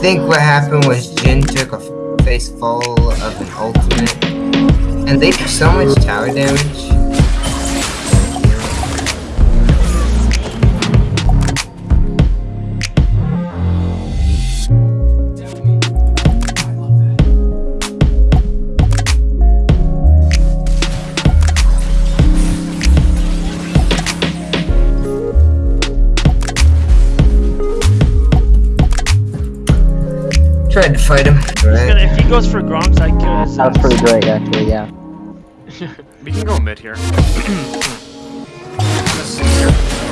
think what happened was Jhin took a face full of an ultimate, and they do so much tower damage. Tried to fight him. He's gonna, if he goes for Gromps, I kill his That was ass. pretty great, actually, yeah. We can go mid here. Here.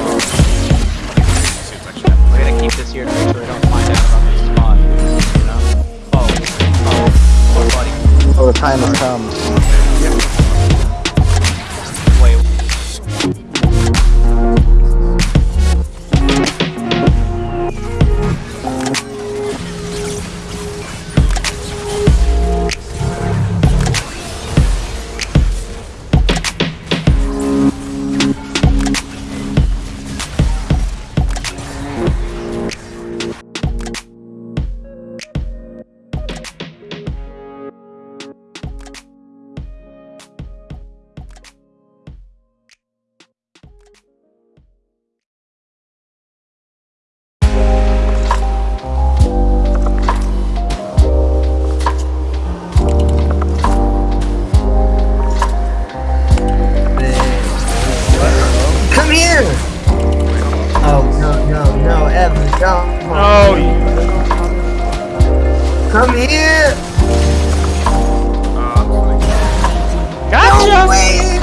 Oh. See what's actually happening. We're gonna keep this here to make sure they don't find out about this spot. You know? Oh, oh, poor buddy. Oh, the time has come. Wait, Come here! Uh, gotcha! Wait!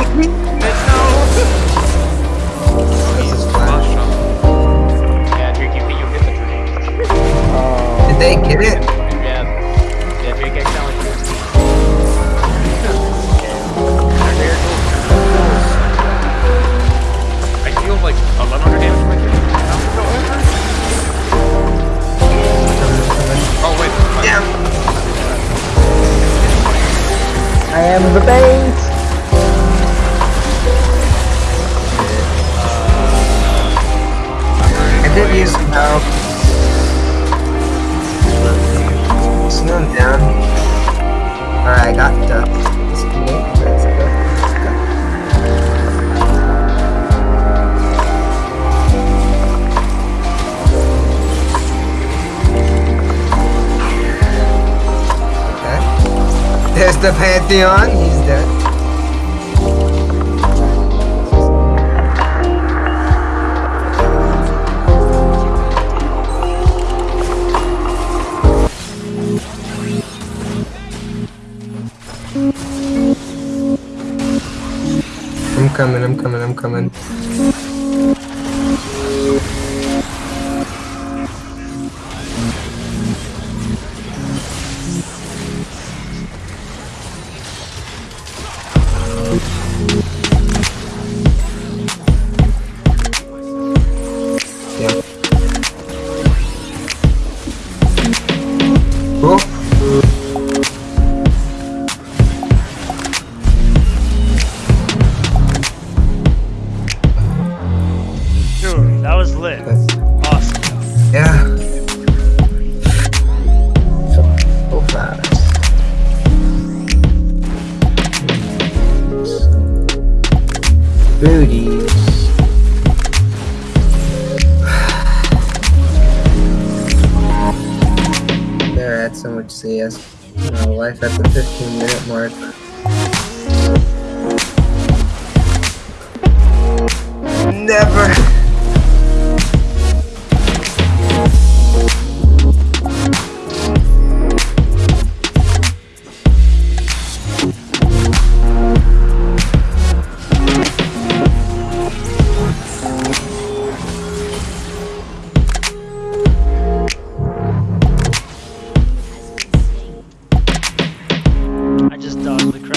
This is flash. last shot. yeah, Drake, you, you hit the Drake. Oh. Did they get it? I am the bait! I did use some The Pantheon. He's dead. I'm coming, I'm coming, I'm coming. Dude, that was lit. That's awesome. Yeah. So, oh, so fast. Booties. There, I had much CS. Life at the 15 minute mark. Never. the crowd.